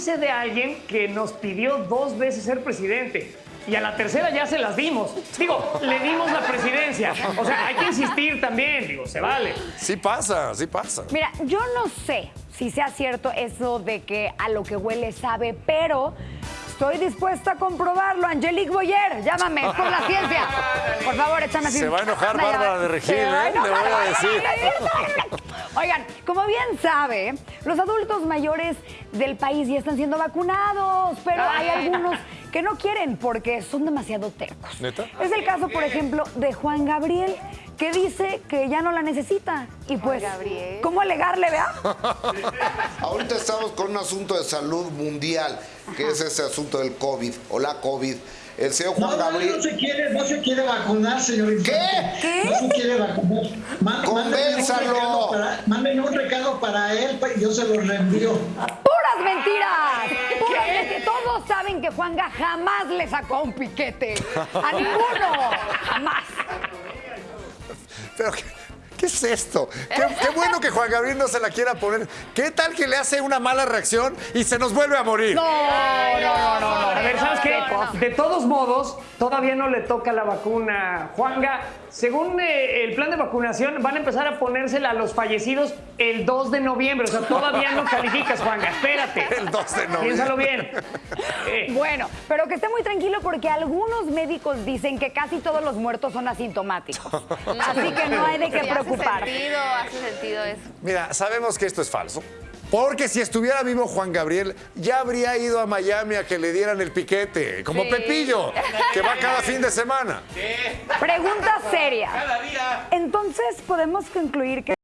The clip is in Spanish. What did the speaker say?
De alguien que nos pidió dos veces ser presidente y a la tercera ya se las dimos. Digo, le dimos la presidencia. O sea, hay que insistir también, digo, se vale. Sí pasa, sí pasa. Mira, yo no sé si sea cierto eso de que a lo que huele sabe, pero estoy dispuesta a comprobarlo. Angelique Boyer, llámame, es por la ciencia. Por favor, échame así. Se va a enojar Bárbara de Regil, ¿eh? Le voy a decir. Oigan, como bien sabe, los adultos mayores del país ya están siendo vacunados, pero hay algunos que no quieren porque son demasiado tercos. ¿Neta? Es el caso, por ejemplo, de Juan Gabriel, que dice que ya no la necesita. Y pues, Gabriel. ¿cómo alegarle, vea? Ahorita estamos con un asunto de salud mundial, que es ese asunto del COVID o la COVID. El señor Juan no, Gabriel. no se quiere, no se quiere vacunar, señor. Infante. ¿Qué? No se quiere vacunar. Má- Convénzalo. Mándenme un recado para, él y yo se lo reenvío. ¡Puras mentiras! ¡Puras mentiras! Todos saben que Juanga jamás le sacó un piquete. A ninguno. Jamás. Pero, ¿qué, qué es esto? Qué, qué bueno que Juan Gabriel no se la quiera poner. ¿Qué tal que le hace una mala reacción y se nos vuelve a morir? No, De todos modos, todavía no le toca la vacuna a Juanga. Según eh, el plan de vacunación, van a empezar a ponérsela a los fallecidos el 2 de noviembre. O sea, todavía no calificas, Juanga. Espérate. El 2 de noviembre. Piénsalo bien. Eh, Bueno, pero que esté muy tranquilo porque algunos médicos dicen que casi todos los muertos son asintomáticos. Así que no hay de qué Sí, preocupar. Hace sentido, hace sentido eso. Mira, sabemos que esto es falso. Porque si estuviera vivo Juan Gabriel, ya habría ido a Miami a que le dieran el piquete, como Sí. Pepillo, que va cada fin de semana. Pregunta seria. Entonces podemos concluir que